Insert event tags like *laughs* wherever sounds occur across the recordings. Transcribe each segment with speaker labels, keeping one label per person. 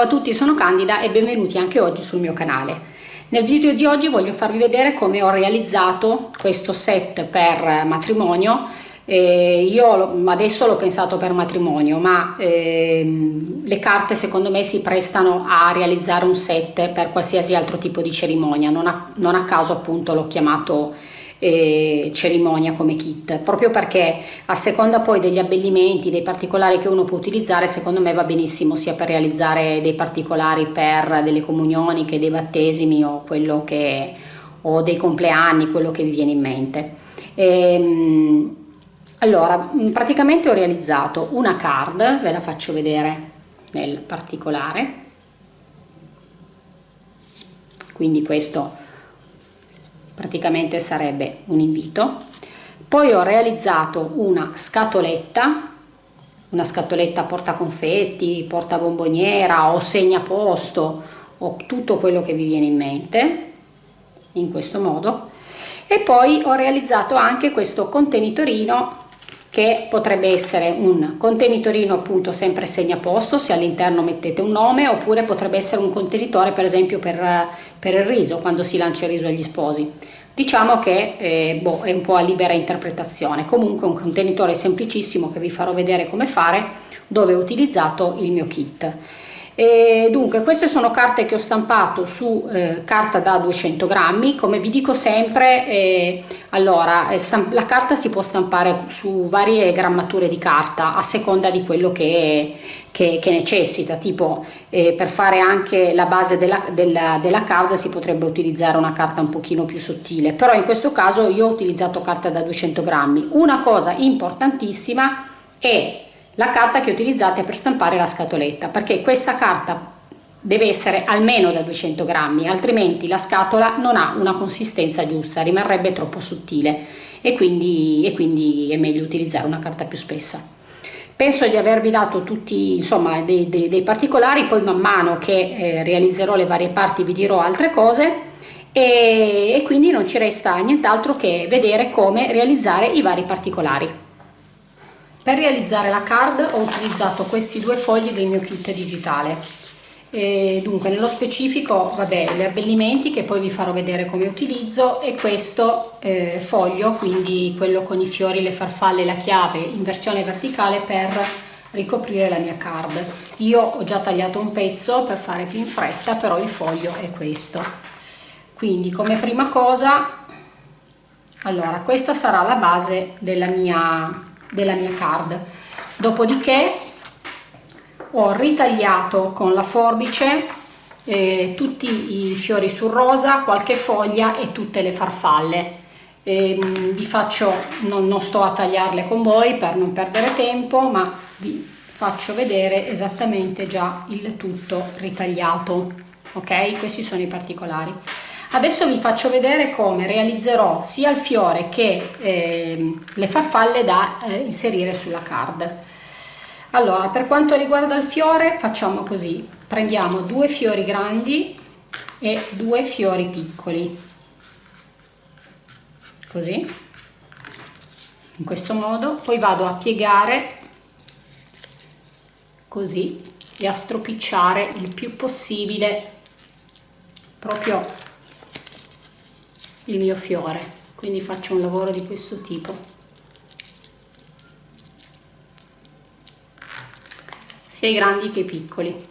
Speaker 1: Ciao a tutti, sono Candida e benvenuti anche oggi sul mio canale. Nel video di oggi voglio farvi vedere come ho realizzato questo set per matrimonio. Eh, io adesso l'ho pensato per matrimonio, ma eh, le carte secondo me si prestano a realizzare un set per qualsiasi altro tipo di cerimonia, non a, non a caso appunto l'ho chiamato eh, cerimonia come kit proprio perché a seconda poi degli abbellimenti dei particolari che uno può utilizzare secondo me va benissimo sia per realizzare dei particolari per delle comunioni che dei battesimi o quello che o dei compleanni quello che vi viene in mente. E, ehm, allora praticamente ho realizzato una card ve la faccio vedere nel particolare. Quindi questo praticamente sarebbe un invito. Poi ho realizzato una scatoletta una scatoletta porta confetti porta bomboniera o segna posto o tutto quello che vi viene in mente in questo modo. E poi ho realizzato anche questo contenitorino che potrebbe essere un contenitorino appunto sempre segnaposto se all'interno mettete un nome oppure potrebbe essere un contenitore per esempio per, per il riso quando si lancia il riso agli sposi. Diciamo che eh, boh, è un po' a libera interpretazione. Comunque un contenitore semplicissimo che vi farò vedere come fare dove ho utilizzato il mio kit e dunque queste sono carte che ho stampato su eh, carta da 200 grammi. Come vi dico sempre eh, allora eh, la carta si può stampare su varie grammature di carta a seconda di quello che, che, che necessita. Tipo eh, per fare anche la base della, della, della carta si potrebbe utilizzare una carta un pochino più sottile. Però in questo caso io ho utilizzato carta da 200 grammi. Una cosa importantissima è la carta che utilizzate per stampare la scatoletta perché questa carta deve essere almeno da 200 grammi altrimenti la scatola non ha una consistenza giusta rimarrebbe troppo sottile e quindi, e quindi è meglio utilizzare una carta più spessa. Penso di avervi dato tutti insomma dei, dei, dei particolari poi man mano che eh, realizzerò le varie parti vi dirò altre cose e, e quindi non ci resta nient'altro che vedere come realizzare i vari particolari per realizzare la card ho utilizzato questi due fogli del mio kit digitale. E dunque nello specifico vabbè gli abbellimenti che poi vi farò vedere come utilizzo e questo eh, foglio quindi quello con i fiori le farfalle e la chiave in versione verticale per ricoprire la mia card io ho già tagliato un pezzo per fare più in fretta però il foglio è questo quindi come prima cosa allora questa sarà la base della mia della mia card. Dopodiché ho ritagliato con la forbice eh, tutti i fiori sul rosa qualche foglia e tutte le farfalle. E, ehm, vi faccio non, non sto a tagliarle con voi per non perdere tempo ma vi faccio vedere esattamente già il tutto ritagliato ok? Questi sono i particolari Adesso vi faccio vedere come realizzerò sia il fiore che eh, le farfalle da eh, inserire sulla card. Allora, per quanto riguarda il fiore facciamo così, prendiamo due fiori grandi e due fiori piccoli, così, in questo modo, poi vado a piegare così e a stropicciare il più possibile proprio il mio fiore quindi faccio un lavoro di questo tipo. Sia i grandi che i piccoli.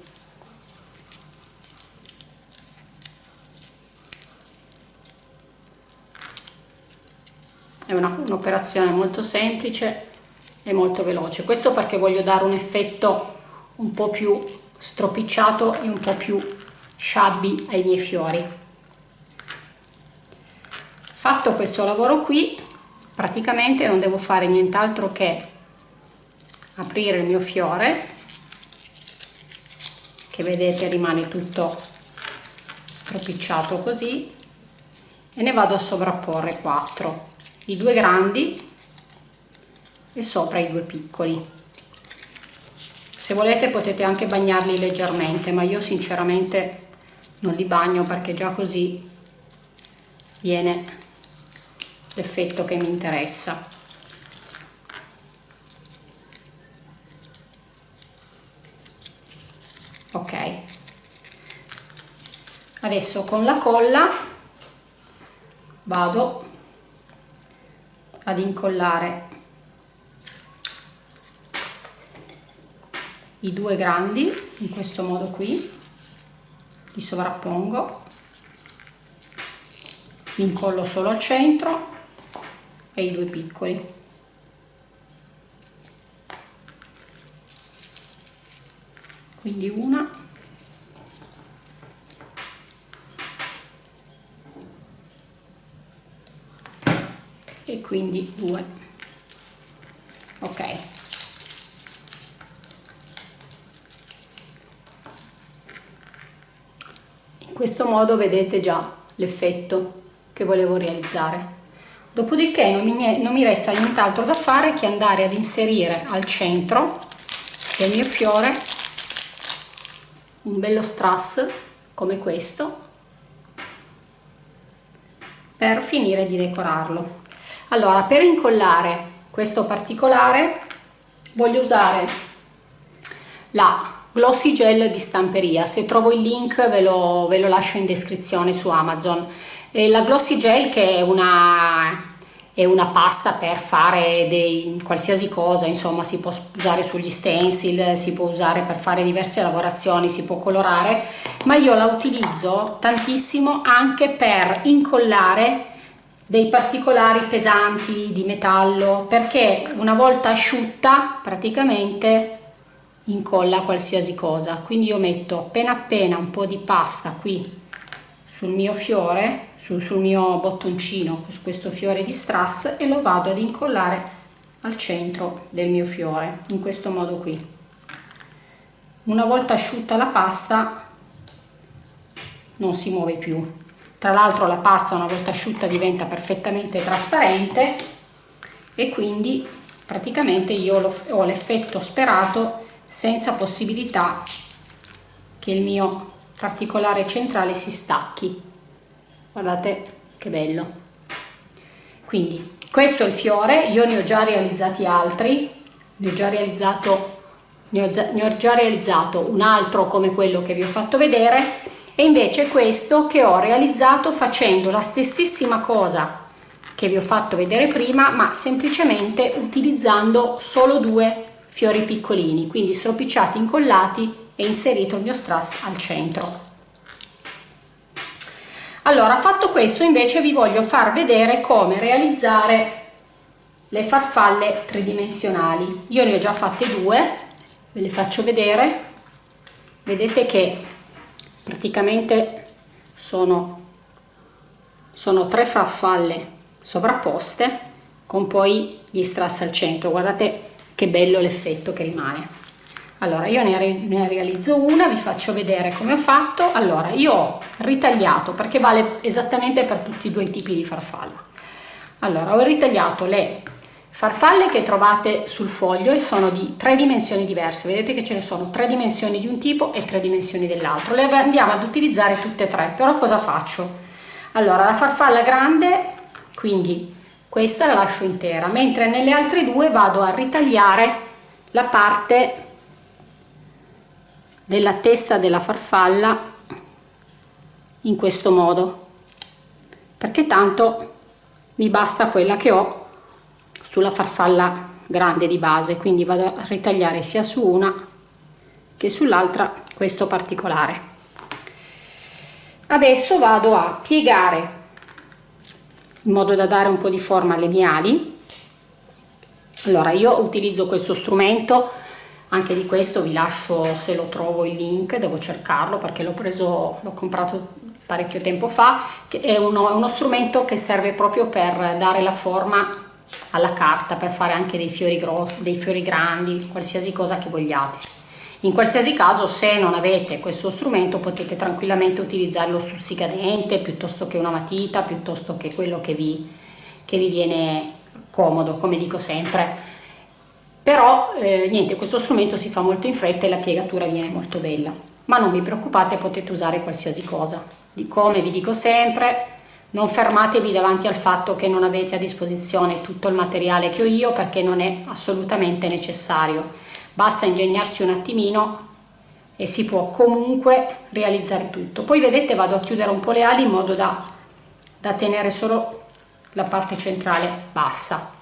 Speaker 1: È un'operazione un molto semplice e molto veloce. Questo perché voglio dare un effetto un po' più stropicciato e un po' più shabby ai miei fiori fatto questo lavoro qui praticamente non devo fare nient'altro che aprire il mio fiore che vedete rimane tutto stropicciato così e ne vado a sovrapporre 4 i due grandi e sopra i due piccoli. Se volete potete anche bagnarli leggermente ma io sinceramente non li bagno perché già così viene l'effetto che mi interessa. Ok. Adesso con la colla vado ad incollare i due grandi in questo modo qui li sovrappongo. Li incollo solo al centro e i due piccoli. Quindi una. E quindi due. Ok. In questo modo vedete già l'effetto che volevo realizzare dopodiché non mi, non mi resta nient'altro da fare che andare ad inserire al centro del mio fiore un bello strass come questo per finire di decorarlo. Allora per incollare questo particolare voglio usare la glossy gel di stamperia. Se trovo il link ve lo, ve lo lascio in descrizione su amazon e la glossy gel che è una è una pasta per fare dei, qualsiasi cosa, insomma si può usare sugli stencil, si può usare per fare diverse lavorazioni, si può colorare, ma io la utilizzo tantissimo anche per incollare dei particolari pesanti di metallo perché una volta asciutta praticamente incolla qualsiasi cosa. Quindi io metto appena appena un po' di pasta qui sul mio fiore, sul, sul mio bottoncino, su questo fiore di strass e lo vado ad incollare al centro del mio fiore, in questo modo qui. Una volta asciutta la pasta non si muove più. Tra l'altro la pasta una volta asciutta diventa perfettamente trasparente e quindi praticamente io ho l'effetto sperato senza possibilità che il mio particolare centrale si stacchi guardate che bello. Quindi questo è il fiore io ne ho già realizzati altri ne ho già realizzato ne ho ne ho già realizzato un altro come quello che vi ho fatto vedere e invece questo che ho realizzato facendo la stessissima cosa che vi ho fatto vedere prima ma semplicemente utilizzando solo due fiori piccolini quindi stropicciati incollati e inserito il mio strass al centro allora fatto questo invece vi voglio far vedere come realizzare le farfalle tridimensionali. Io ne ho già fatte due ve le faccio vedere. Vedete che praticamente sono sono tre farfalle sovrapposte con poi gli strass al centro. Guardate che bello l'effetto che rimane allora io ne, ne, realizzo una vi faccio vedere come ho fatto. Allora io ho ritagliato perché vale esattamente per tutti i due tipi di farfalla allora ho ritagliato le farfalle che trovate sul foglio e sono di tre dimensioni diverse. Vedete che ce ne sono tre dimensioni di un tipo e tre dimensioni dell'altro. Le andiamo ad utilizzare tutte e tre però cosa faccio? Allora la farfalla grande quindi questa la lascio intera mentre nelle altre due vado a ritagliare la parte della testa della farfalla in questo modo. Perché tanto mi basta quella che ho sulla farfalla grande di base quindi vado a ritagliare sia su una che sull'altra questo particolare. Adesso vado a piegare in modo da dare un po' di forma alle mie ali allora io utilizzo questo strumento anche di questo vi lascio se lo trovo il link devo cercarlo perché l'ho preso l'ho comprato parecchio tempo fa è uno, uno strumento che serve proprio per dare la forma alla carta per fare anche dei fiori grossi dei fiori grandi qualsiasi cosa che vogliate. In qualsiasi caso se non avete questo strumento potete tranquillamente utilizzare lo stuzzicadente piuttosto che una matita piuttosto che quello che vi, che vi viene comodo come dico sempre però eh, niente questo strumento si fa molto in fretta e la piegatura viene molto bella. Ma non vi preoccupate potete usare qualsiasi cosa. Di come vi dico sempre non fermatevi davanti al fatto che non avete a disposizione tutto il materiale che ho io perché non è assolutamente necessario. Basta ingegnarsi un attimino e si può comunque realizzare tutto. Poi vedete vado a chiudere un po' le ali in modo da, da tenere solo la parte centrale bassa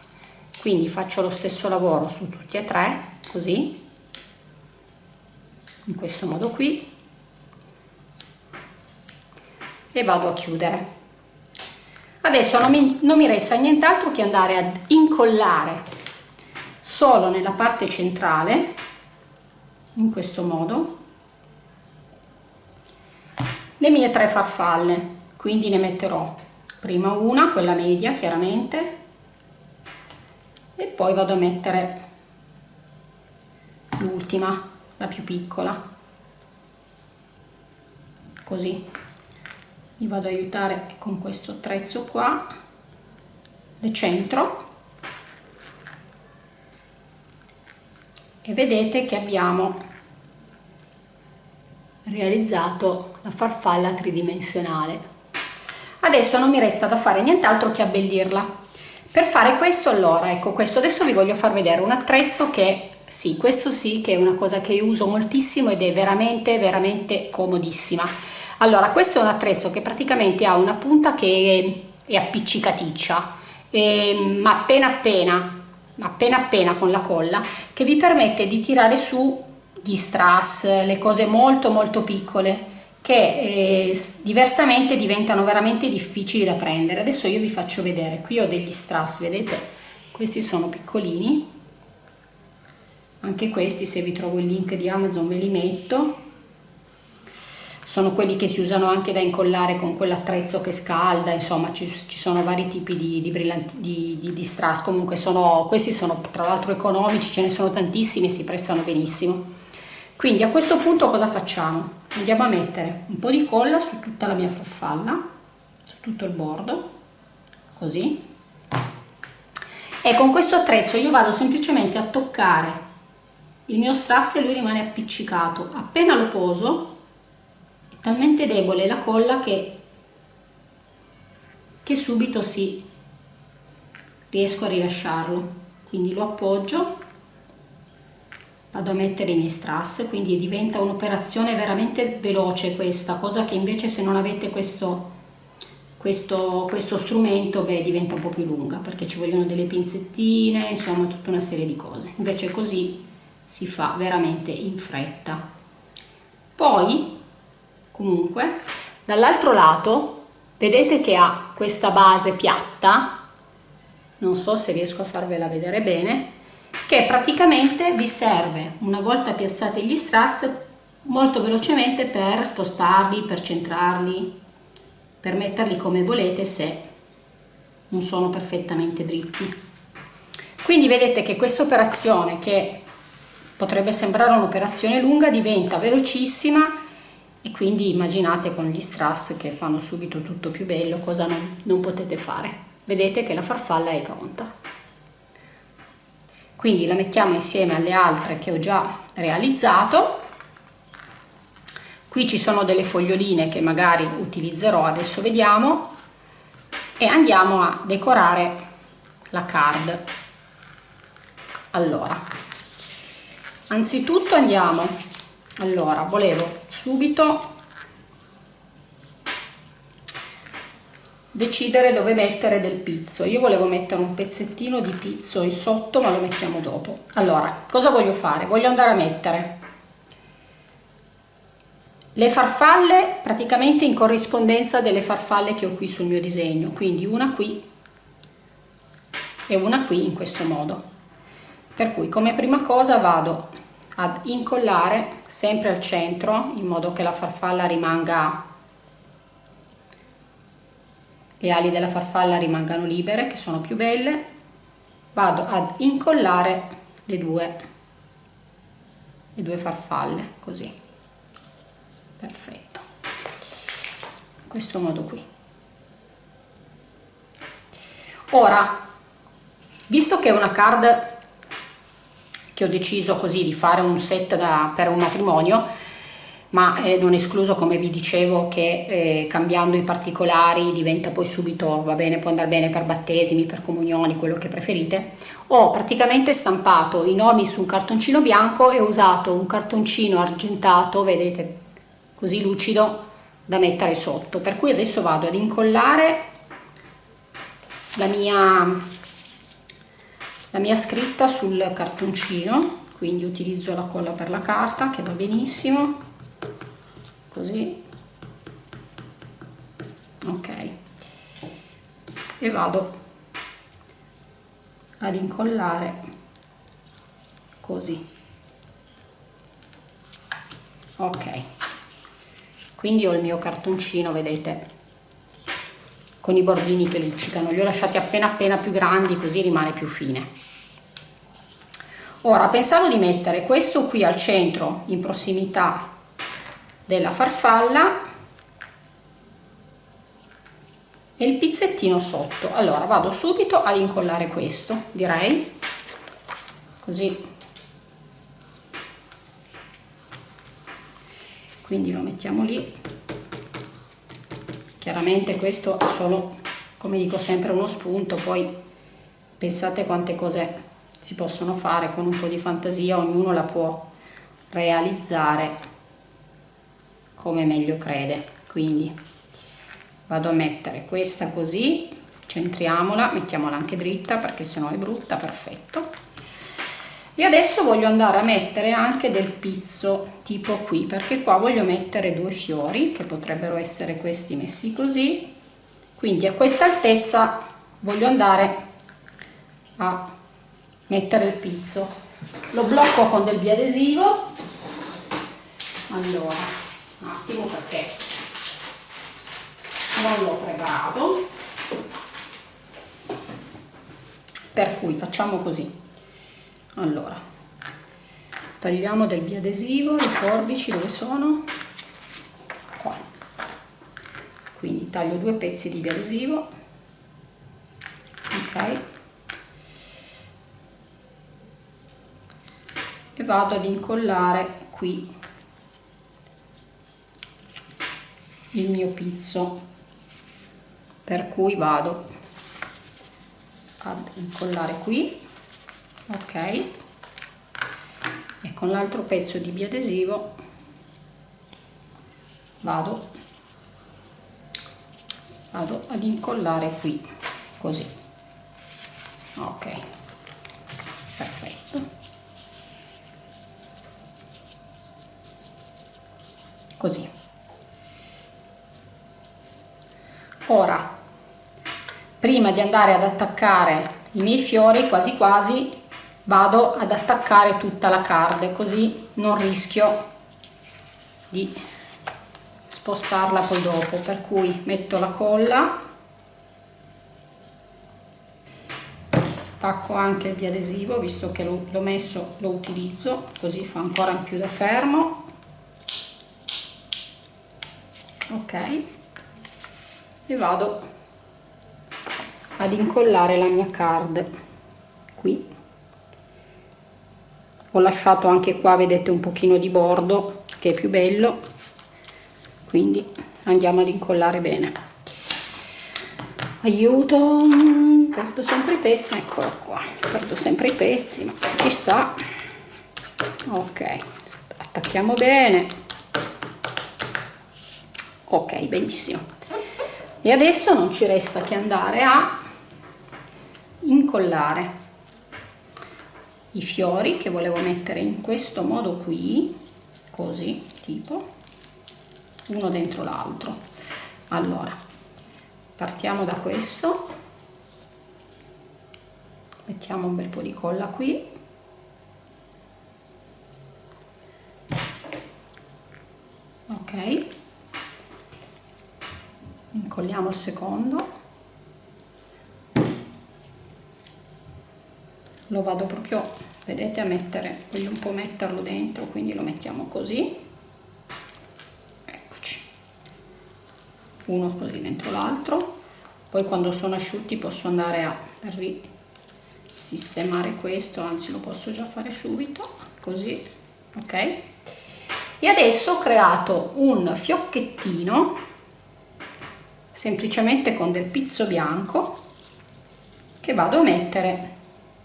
Speaker 1: quindi faccio lo stesso lavoro su tutti e tre così in questo modo qui e vado a chiudere. Adesso non mi, non mi resta nient'altro che andare ad incollare solo nella parte centrale in questo modo le mie tre farfalle. Quindi ne metterò prima una quella media chiaramente e poi vado a mettere l'ultima la più piccola. Così. Mi vado ad aiutare con questo attrezzo qua del centro. E vedete che abbiamo realizzato la farfalla tridimensionale. Adesso non mi resta da fare nient'altro che abbellirla per fare questo allora ecco questo adesso vi voglio far vedere un attrezzo che sì questo sì che è una cosa che uso moltissimo ed è veramente veramente comodissima. Allora questo è un attrezzo che praticamente ha una punta che è, è appiccicaticcia e, ma appena appena appena appena con la colla che vi permette di tirare su gli strass le cose molto molto piccole che eh, diversamente diventano veramente difficili da prendere. Adesso io vi faccio vedere qui ho degli strass vedete? Questi sono piccolini. Anche questi se vi trovo il link di Amazon ve li metto. Sono quelli che si usano anche da incollare con quell'attrezzo che scalda insomma ci, ci, sono vari tipi di, di, brillanti, di, di, di strass. Comunque sono, questi sono tra l'altro economici ce ne sono tantissimi e si prestano benissimo quindi a questo punto cosa facciamo? Andiamo a mettere un po' di colla su tutta la mia farfalla su tutto il bordo così. E con questo attrezzo io vado semplicemente a toccare il mio strass e lui rimane appiccicato. Appena lo poso è talmente debole la colla che, che subito si riesco a rilasciarlo. Quindi lo appoggio vado a mettere i miei strass quindi diventa un'operazione veramente veloce questa cosa che invece se non avete questo questo, questo strumento beh, diventa un po' più lunga perché ci vogliono delle pinzettine insomma tutta una serie di cose. Invece così si fa veramente in fretta. Poi comunque dall'altro lato vedete che ha questa base piatta non so se riesco a farvela vedere bene che praticamente vi serve una volta piazzati gli strass molto velocemente per spostarli, per centrarli, per metterli come volete se non sono perfettamente dritti. Quindi vedete che questa operazione che potrebbe sembrare un'operazione lunga diventa velocissima e quindi immaginate con gli strass che fanno subito tutto più bello cosa non, non potete fare. Vedete che la farfalla è pronta quindi la mettiamo insieme alle altre che ho già realizzato. Qui ci sono delle foglioline che magari utilizzerò adesso vediamo. E andiamo a decorare la card. Allora anzitutto andiamo. Allora volevo subito decidere dove mettere del pizzo. Io volevo mettere un pezzettino di pizzo in sotto ma lo mettiamo dopo. Allora cosa voglio fare? Voglio andare a mettere le farfalle praticamente in corrispondenza delle farfalle che ho qui sul mio disegno. Quindi una qui e una qui in questo modo. Per cui come prima cosa vado ad incollare sempre al centro in modo che la farfalla rimanga le ali della farfalla rimangano libere che sono più belle. Vado ad incollare le due le due farfalle così. Perfetto. In questo modo qui. Ora visto che è una card che ho deciso così di fare un set da, per un matrimonio ma eh, non escluso come vi dicevo che eh, cambiando i particolari diventa poi subito va bene può andare bene per battesimi per comunioni quello che preferite. Ho praticamente stampato i nomi su un cartoncino bianco e ho usato un cartoncino argentato vedete così lucido da mettere sotto. Per cui adesso vado ad incollare la mia la mia scritta sul cartoncino quindi utilizzo la colla per la carta che va benissimo così. Ok. E vado ad incollare così. Ok. Quindi ho il mio cartoncino vedete con i bordini che luccicano. Li ho lasciati appena appena più grandi così rimane più fine. Ora pensavo di mettere questo qui al centro in prossimità della farfalla e il pizzettino sotto. Allora vado subito ad incollare questo direi. Così. Quindi lo mettiamo lì. Chiaramente questo è solo come dico sempre uno spunto poi pensate quante cose si possono fare con un po' di fantasia ognuno la può realizzare come meglio crede. Quindi vado a mettere questa così centriamola mettiamola anche dritta perché sennò è brutta perfetto. E adesso voglio andare a mettere anche del pizzo tipo qui perché qua voglio mettere due fiori che potrebbero essere questi messi così. Quindi a questa altezza voglio andare a mettere il pizzo. Lo blocco con del biadesivo. Allora un attimo perché non l'ho preparato per cui facciamo così. Allora tagliamo del biadesivo le forbici dove sono? Qua. Quindi taglio due pezzi di biadesivo. Ok. E vado ad incollare qui il mio pizzo per cui vado ad incollare qui ok? E con l'altro pezzo di biadesivo vado vado ad incollare qui così. Ok perfetto. Così ora prima di andare ad attaccare i miei fiori quasi quasi vado ad attaccare tutta la card così non rischio di spostarla poi dopo. Per cui metto la colla stacco anche il biadesivo visto che l'ho messo lo utilizzo così fa ancora più da fermo. Ok e vado ad incollare la mia card. Qui. Ho lasciato anche qua vedete un pochino di bordo che è più bello. Quindi andiamo ad incollare bene. Aiuto. Perdo sempre i pezzi. Eccolo qua. Perdo sempre i pezzi ma ci sta? Ok. Attacchiamo bene. Ok benissimo e adesso non ci resta che andare a incollare i fiori che volevo mettere in questo modo qui così tipo uno dentro l'altro. Allora partiamo da questo. Mettiamo un bel po' di colla qui ok incolliamo il secondo. Lo vado proprio vedete a mettere voglio un po' metterlo dentro quindi lo mettiamo così. Eccoci. Uno così dentro l'altro. Poi quando sono asciutti posso andare a risistemare questo anzi lo posso già fare subito così ok? E adesso ho creato un fiocchettino semplicemente con del pizzo bianco che vado a mettere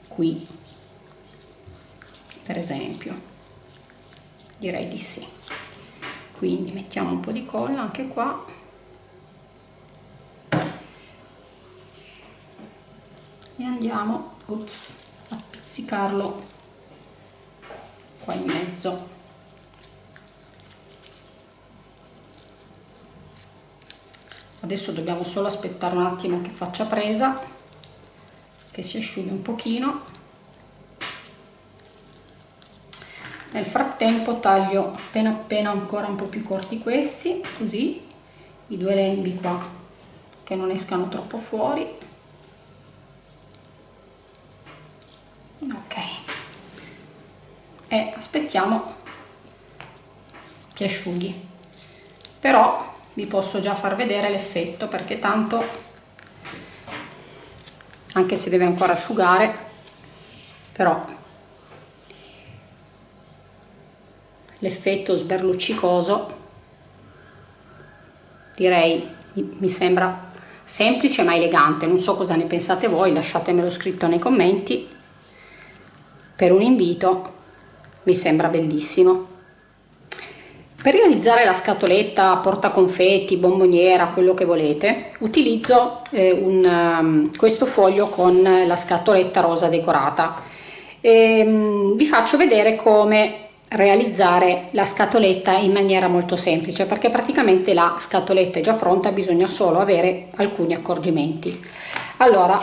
Speaker 1: qui per esempio. Direi di sì. Quindi mettiamo un po' di colla anche qua. E andiamo ops, a pizzicarlo qua in mezzo adesso dobbiamo solo aspettare un attimo che faccia presa che si asciughi un pochino. Nel frattempo taglio appena appena ancora un po' più corti questi così i due lembi qua che non escano troppo fuori. Ok. E aspettiamo che asciughi. Però vi posso già far vedere l'effetto perché tanto anche se deve ancora asciugare però l'effetto sberluccicoso direi mi sembra semplice ma elegante. Non so cosa ne pensate voi lasciatemelo scritto nei commenti. Per un invito mi sembra bellissimo per realizzare la scatoletta porta confetti bomboniera quello che volete utilizzo eh, un, um, questo foglio con la scatoletta rosa decorata. E, um, vi faccio vedere come realizzare la scatoletta in maniera molto semplice perché praticamente la scatoletta è già pronta bisogna solo avere alcuni accorgimenti. Allora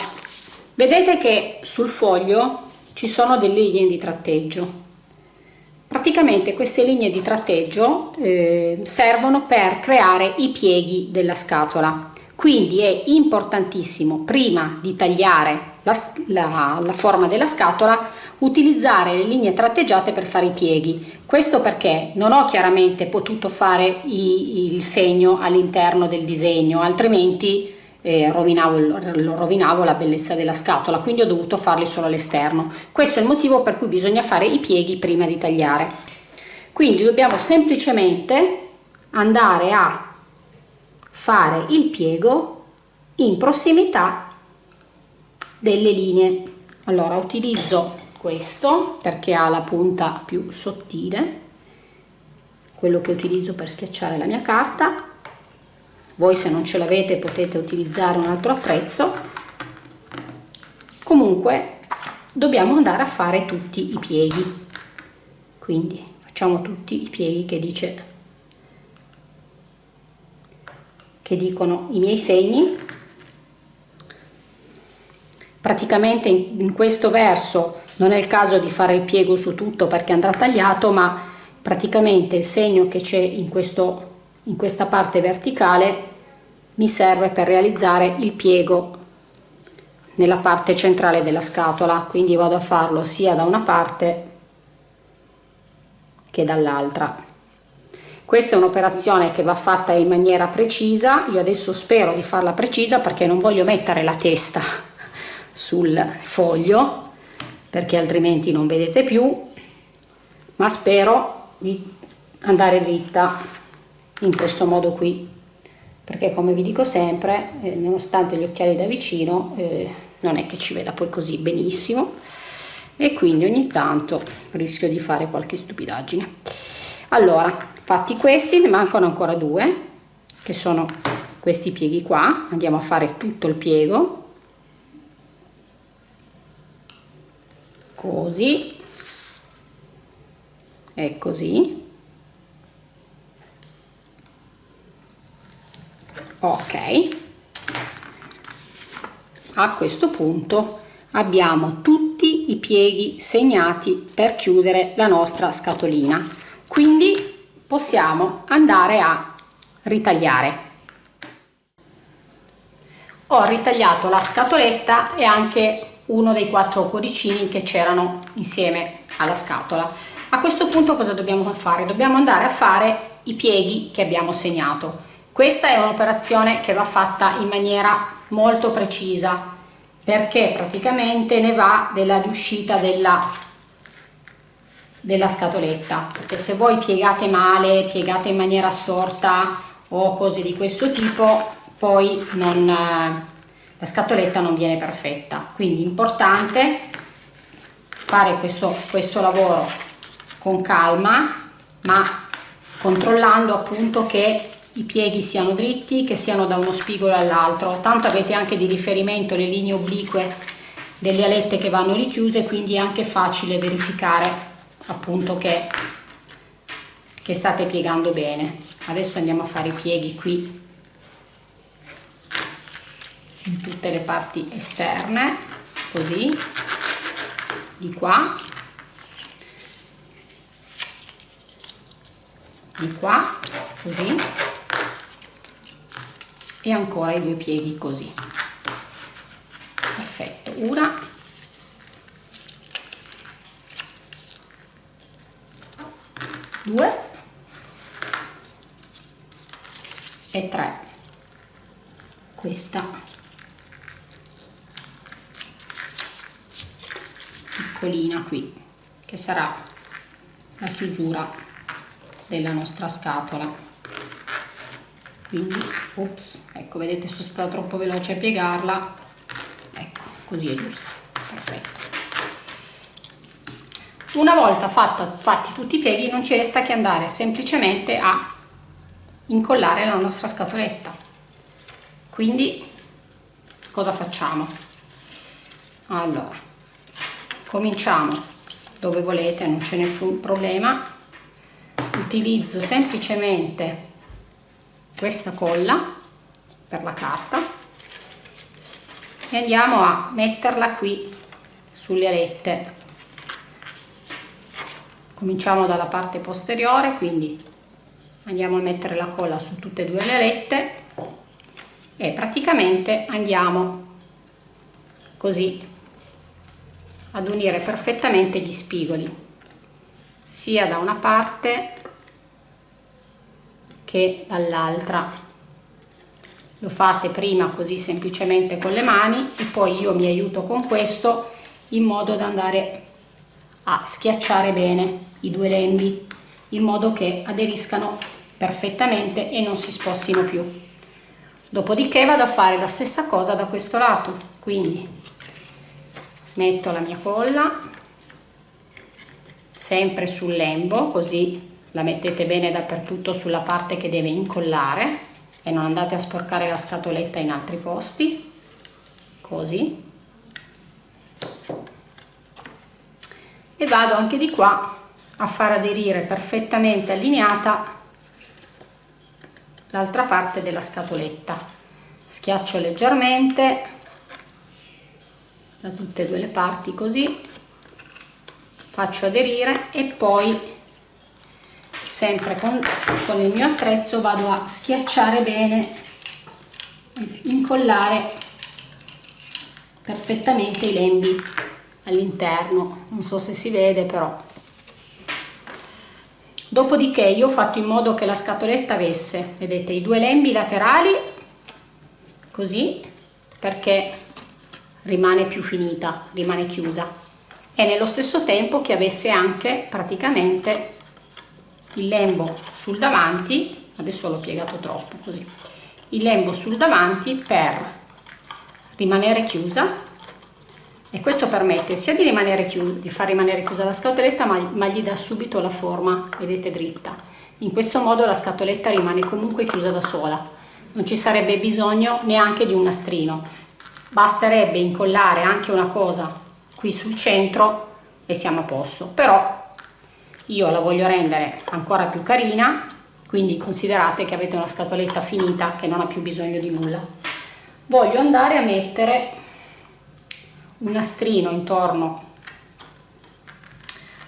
Speaker 1: vedete che sul foglio ci sono delle linee di tratteggio praticamente queste linee di tratteggio eh, servono per creare i pieghi della scatola. Quindi è importantissimo prima di tagliare la, la, la forma della scatola utilizzare le linee tratteggiate per fare i pieghi. Questo perché non ho chiaramente potuto fare i, il segno all'interno del disegno altrimenti eh, rovinavo, rovinavo la bellezza della scatola quindi ho dovuto farli solo all'esterno. Questo è il motivo per cui bisogna fare i pieghi prima di tagliare. Quindi dobbiamo semplicemente andare a fare il piego in prossimità delle linee. Allora utilizzo questo perché ha la punta più sottile quello che utilizzo per schiacciare la mia carta voi se non ce l'avete potete utilizzare un altro attrezzo comunque dobbiamo andare a fare tutti i pieghi. Quindi facciamo tutti i pieghi che dice che dicono i miei segni. Praticamente in, questo verso non è il caso di fare il piego su tutto perché andrà tagliato ma praticamente il segno che c'è in, questo, in questa parte verticale mi serve per realizzare il piego nella parte centrale della scatola. Quindi vado a farlo sia da una parte che dall'altra. Questa è un'operazione che va fatta in maniera precisa. Io adesso spero di farla precisa perché non voglio mettere la testa *laughs* sul foglio perché altrimenti non vedete più ma spero di andare dritta in questo modo qui perché come vi dico sempre eh, nonostante gli occhiali da vicino eh, non è che ci veda poi così benissimo e quindi ogni tanto rischio di fare qualche stupidaggine. Allora fatti questi ne mancano ancora due che sono questi pieghi qua. Andiamo a fare tutto il piego. Così. E così ok. A questo punto abbiamo tutti i pieghi segnati per chiudere la nostra scatolina. Quindi possiamo andare a ritagliare. Ho ritagliato la scatoletta e anche uno dei quattro cuoricini che c'erano insieme alla scatola. A questo punto cosa dobbiamo fare? Dobbiamo andare a fare i pieghi che abbiamo segnato questa è un'operazione che va fatta in maniera molto precisa perché praticamente ne va della riuscita della della scatoletta. Perché se voi piegate male piegate in maniera storta o cose di questo tipo poi non, la scatoletta non viene perfetta. Quindi importante fare questo, questo lavoro con calma ma controllando appunto che i pieghi siano dritti che siano da uno spigolo all'altro tanto avete anche di riferimento le linee oblique delle alette che vanno richiuse quindi è anche facile verificare appunto che, che state piegando bene. Adesso andiamo a fare i pieghi qui in tutte le parti esterne così di qua di qua così e ancora i due pieghi così. Perfetto una. Due. E tre. Questa. Piccolina qui che sarà la chiusura della nostra scatola quindi ops ecco vedete sono stata troppo veloce a piegarla. Ecco così è giusta perfetto. Una volta fatta, fatti tutti i pieghi non ci resta che andare semplicemente a incollare la nostra scatoletta. Quindi cosa facciamo? Allora cominciamo dove volete non c'è nessun problema. Utilizzo semplicemente questa colla per la carta e andiamo a metterla qui sulle alette. Cominciamo dalla parte posteriore quindi andiamo a mettere la colla su tutte e due le alette e praticamente andiamo così ad unire perfettamente gli spigoli sia da una parte che dall'altra. Lo fate prima così semplicemente con le mani e poi io mi aiuto con questo in modo da andare a schiacciare bene i due lembi in modo che aderiscano perfettamente e non si spostino più. Dopodiché vado a fare la stessa cosa da questo lato. Quindi metto la mia colla sempre sul lembo così la mettete bene dappertutto sulla parte che deve incollare e non andate a sporcare la scatoletta in altri posti. Così. E vado anche di qua a far aderire perfettamente allineata l'altra parte della scatoletta. Schiaccio leggermente da tutte e due le parti così. Faccio aderire e poi sempre con, con il mio attrezzo vado a schiacciare bene incollare perfettamente i lembi all'interno. Non so se si vede però. Dopodiché io ho fatto in modo che la scatoletta avesse vedete i due lembi laterali così perché rimane più finita rimane chiusa. E nello stesso tempo che avesse anche praticamente il lembo sul davanti adesso l'ho piegato troppo così. Il lembo sul davanti per rimanere chiusa e questo permette sia di, rimanere chiuso, di far rimanere chiusa la scatoletta ma, ma gli dà subito la forma, vedete, dritta. In questo modo la scatoletta rimane comunque chiusa da sola, non ci sarebbe bisogno neanche di un nastrino, basterebbe incollare anche una cosa qui sul centro e siamo a posto, però io la voglio rendere ancora più carina, quindi considerate che avete una scatoletta finita che non ha più bisogno di nulla. Voglio andare a mettere un nastrino intorno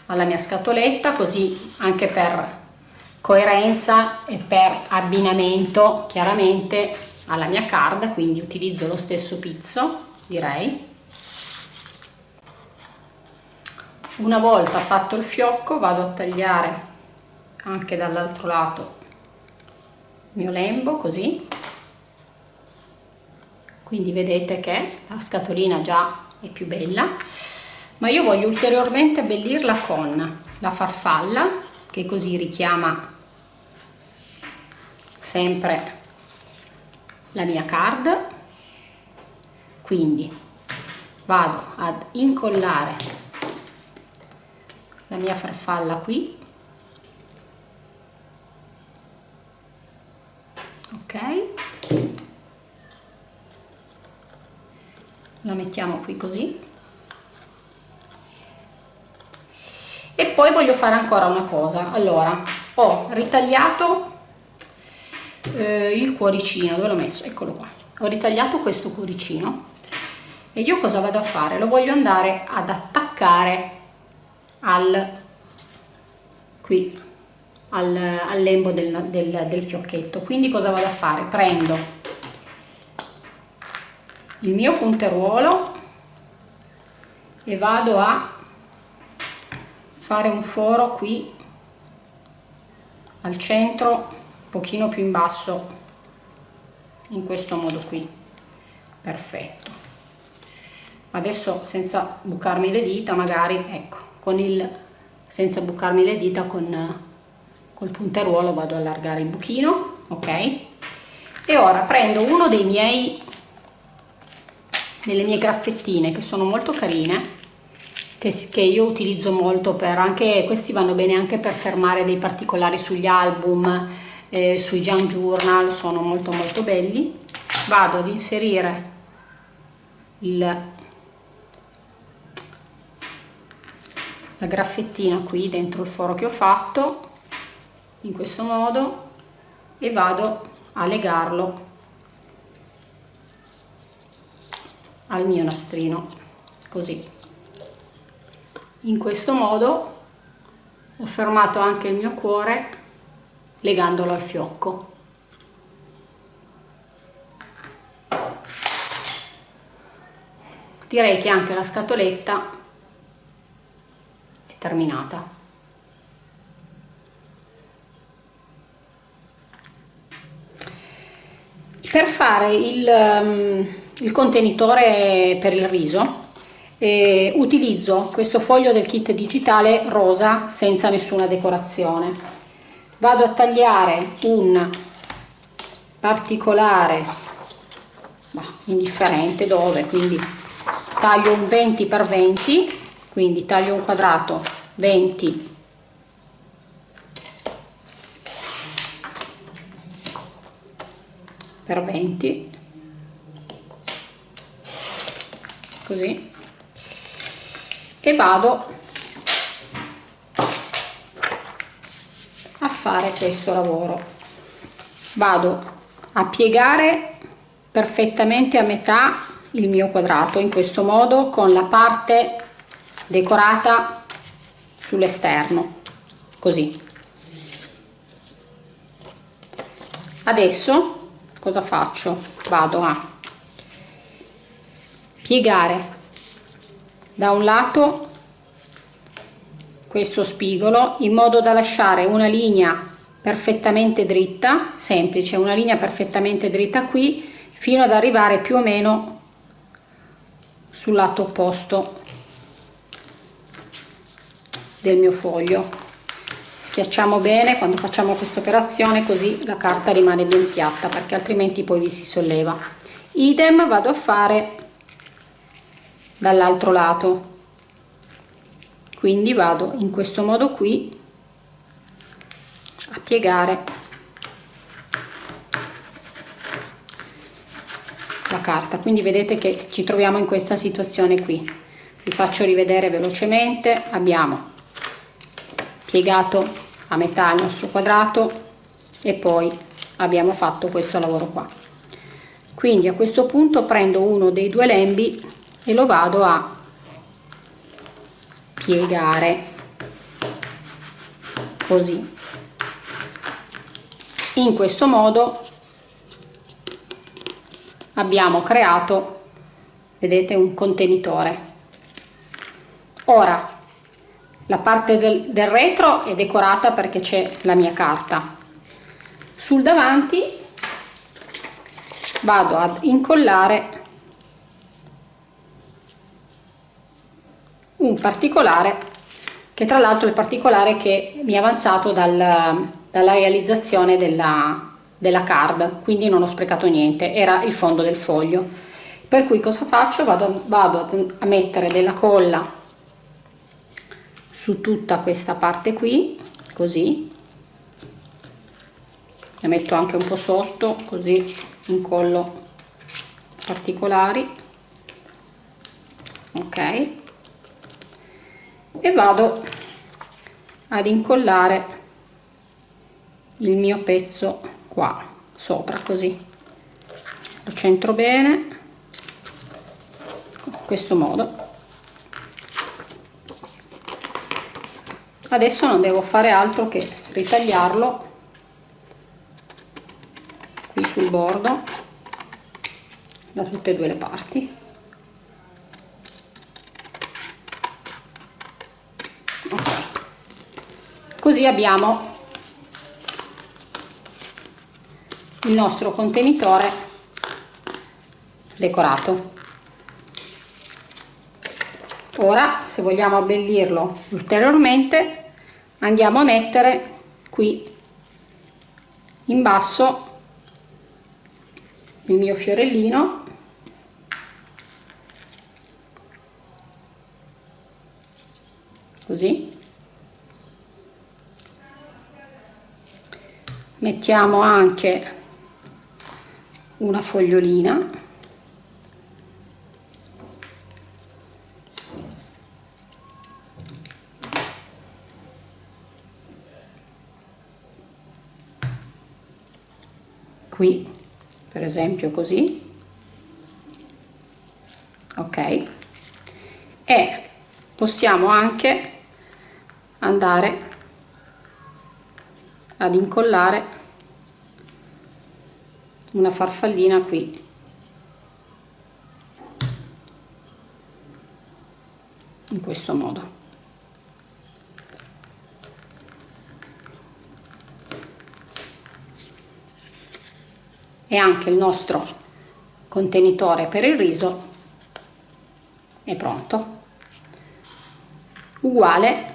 Speaker 1: alla mia scatoletta così anche per coerenza e per abbinamento chiaramente alla mia card quindi utilizzo lo stesso pizzo direi una volta fatto il fiocco vado a tagliare anche dall'altro lato il mio lembo così. Quindi vedete che la scatolina già è più bella. Ma io voglio ulteriormente abbellirla con la farfalla che così richiama sempre la mia card. Quindi vado ad incollare la mia farfalla qui. Ok. La mettiamo qui così. E poi voglio fare ancora una cosa. Allora ho ritagliato eh, il cuoricino. Dove l'ho messo? Eccolo qua. Ho ritagliato questo cuoricino. E io cosa vado a fare? Lo voglio andare ad attaccare al qui al, al lembo del, del, del fiocchetto. Quindi cosa vado a fare? Prendo il mio punteruolo e vado a fare un foro qui al centro un pochino più in basso in questo modo qui. Perfetto. Adesso senza bucarmi le dita magari ecco il senza bucarmi le dita con col punteruolo vado a allargare il buchino ok? E ora prendo uno dei miei delle mie graffettine che sono molto carine che, che io utilizzo molto per anche questi vanno bene anche per fermare dei particolari sugli album eh, sui junk journal sono molto molto belli. Vado ad inserire il, la graffettina qui dentro il foro che ho fatto in questo modo e vado a legarlo al mio nastrino così in questo modo ho fermato anche il mio cuore legandolo al fiocco. Direi che anche la scatoletta terminata. Per fare il, um, il contenitore per il riso eh, utilizzo questo foglio del kit digitale rosa senza nessuna decorazione vado a tagliare un particolare bah, indifferente dove quindi taglio un 20 x 20 quindi taglio un quadrato 20 per 20 così. E vado a fare questo lavoro. Vado a piegare perfettamente a metà il mio quadrato in questo modo con la parte decorata sull'esterno così. Adesso cosa faccio? Vado a piegare da un lato questo spigolo in modo da lasciare una linea perfettamente dritta, semplice, una linea perfettamente dritta qui fino ad arrivare più o meno sul lato opposto del mio foglio. Schiacciamo bene quando facciamo questa operazione così la carta rimane ben piatta perché altrimenti poi vi si solleva. Idem vado a fare dall'altro lato quindi vado in questo modo qui a piegare la carta quindi vedete che ci troviamo in questa situazione qui vi faccio rivedere velocemente abbiamo piegato a metà il nostro quadrato e poi abbiamo fatto questo lavoro qua. Quindi a questo punto prendo uno dei due lembi e lo vado a piegare. Così. In questo modo abbiamo creato vedete un contenitore. Ora la parte del, del retro è decorata perché c'è la mia carta. Sul davanti vado ad incollare un particolare che tra l'altro è particolare che mi è avanzato dal, dalla realizzazione della, della card quindi non ho sprecato niente era il fondo del foglio. Per cui cosa faccio? Vado, vado a mettere della colla su tutta questa parte qui così. Ne metto anche un po' sotto così incollo particolari. Ok. E vado ad incollare il mio pezzo qua sopra così. Lo centro bene in questo modo adesso non devo fare altro che ritagliarlo qui sul bordo da tutte e due le parti okay. così abbiamo il nostro contenitore decorato ora se vogliamo abbellirlo ulteriormente andiamo a mettere qui in basso il mio fiorellino. Così. Mettiamo anche una fogliolina qui per esempio così. Ok. E possiamo anche andare ad incollare una farfallina qui in questo modo e anche il nostro contenitore per il riso è pronto. Uguale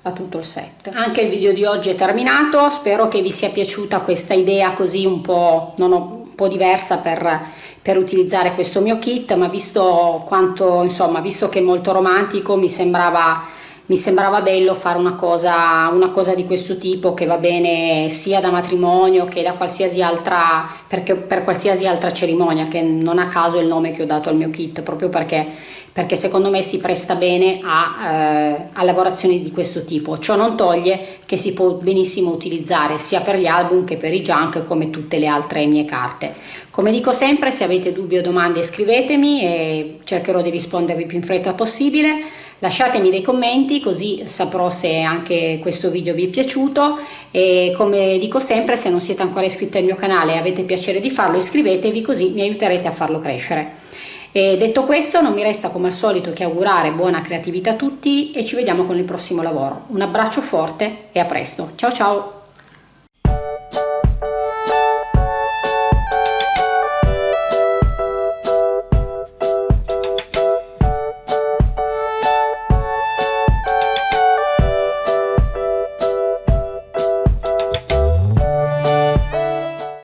Speaker 1: a tutto il set. Anche il video di oggi è terminato. Spero che vi sia piaciuta questa idea così un po' ho, un po' diversa per, per utilizzare questo mio kit ma visto quanto insomma visto che è molto romantico mi sembrava mi sembrava bello fare una cosa, una cosa di questo tipo che va bene sia da matrimonio che da qualsiasi altra, per qualsiasi altra cerimonia, che non a caso è il nome che ho dato al mio kit, proprio perché, perché secondo me si presta bene a, eh, a lavorazioni di questo tipo. Ciò non toglie che si può benissimo utilizzare sia per gli album che per i junk come tutte le altre mie carte. Come dico sempre, se avete dubbi o domande scrivetemi e cercherò di rispondervi più in fretta possibile lasciatemi dei commenti così saprò se anche questo video vi è piaciuto e come dico sempre se non siete ancora iscritti al mio canale e avete piacere di farlo iscrivetevi così mi aiuterete a farlo crescere. E detto questo non mi resta come al solito che augurare buona creatività a tutti e ci vediamo con il prossimo lavoro. Un abbraccio forte e a presto. Ciao ciao!